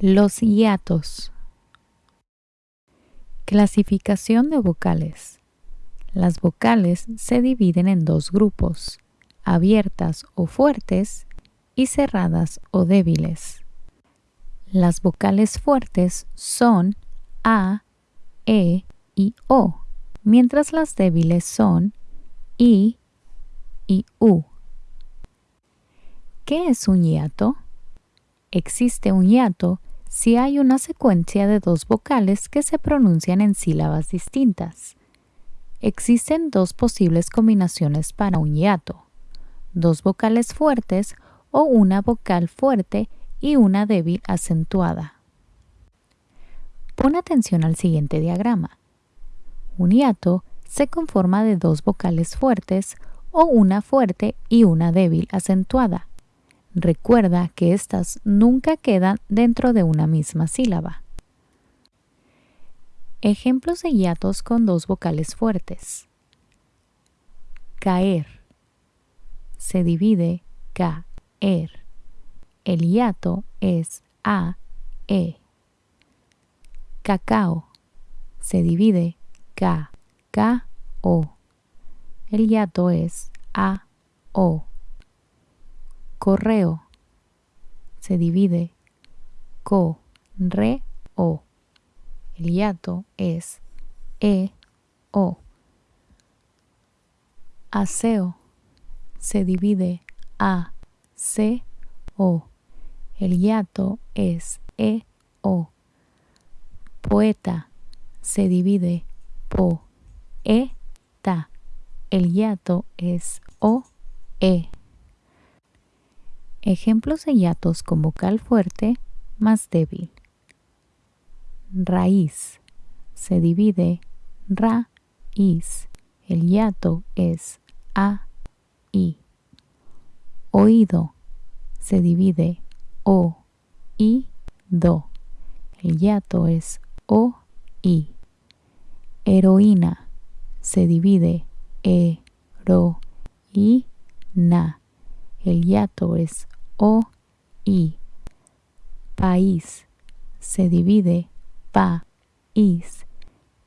Los hiatos. Clasificación de vocales. Las vocales se dividen en dos grupos, abiertas o fuertes y cerradas o débiles. Las vocales fuertes son A, E y O, mientras las débiles son I y U. ¿Qué es un hiato? Existe un hiato si hay una secuencia de dos vocales que se pronuncian en sílabas distintas. Existen dos posibles combinaciones para un hiato, dos vocales fuertes o una vocal fuerte y una débil acentuada. Pon atención al siguiente diagrama. Un hiato se conforma de dos vocales fuertes o una fuerte y una débil acentuada. Recuerda que éstas nunca quedan dentro de una misma sílaba. Ejemplos de hiatos con dos vocales fuertes. Caer. Se divide caer. El hiato es a, e. Cacao. Se divide ca, ca, o. El hiato es a, o correo se divide co, re, o. El hiato es e, o. Aseo se divide a, c, o. El hiato es e, o. Poeta se divide po, e, ta. El hiato es o, e. Ejemplos de hiatos con vocal fuerte más débil. Raíz. Se divide ra, is. El hiato es a, i. Oído. Se divide o, i, do. El hiato es o, i. Heroína. Se divide e, ro, i, na. El hiato es o, i. País se divide pa, is.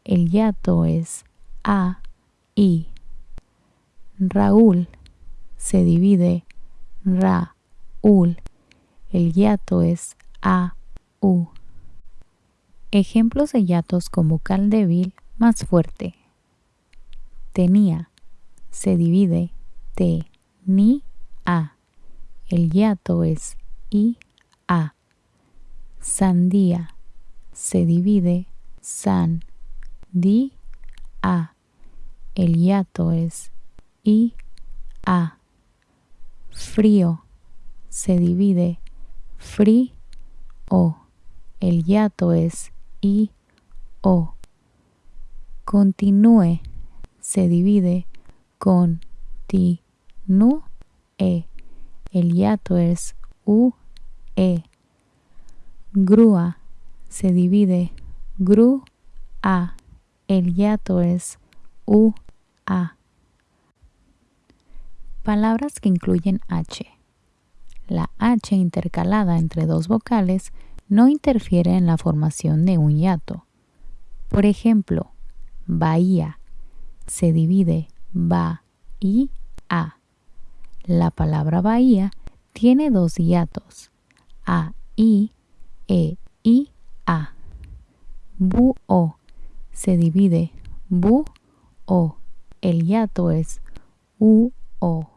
El hiato es a, i. Raúl se divide ra, ul. El hiato es a, u. Ejemplos de hiatos con vocal débil más fuerte. Tenía se divide te, ni, a. El hiato es I, A. Sandía se divide san, di, a. El hiato es I, A. Frío se divide fri, o. El hiato es I, O. Continúe se divide con ti, nu, e. El hiato es U, E. Grúa se divide gru, A. El hiato es U, A. Palabras que incluyen H. La H intercalada entre dos vocales no interfiere en la formación de un hiato. Por ejemplo, bahía se divide ba y a. La palabra bahía tiene dos hiatos, a, i, e, i, a. Bu, o, se divide bu, o. El hiato es u, o.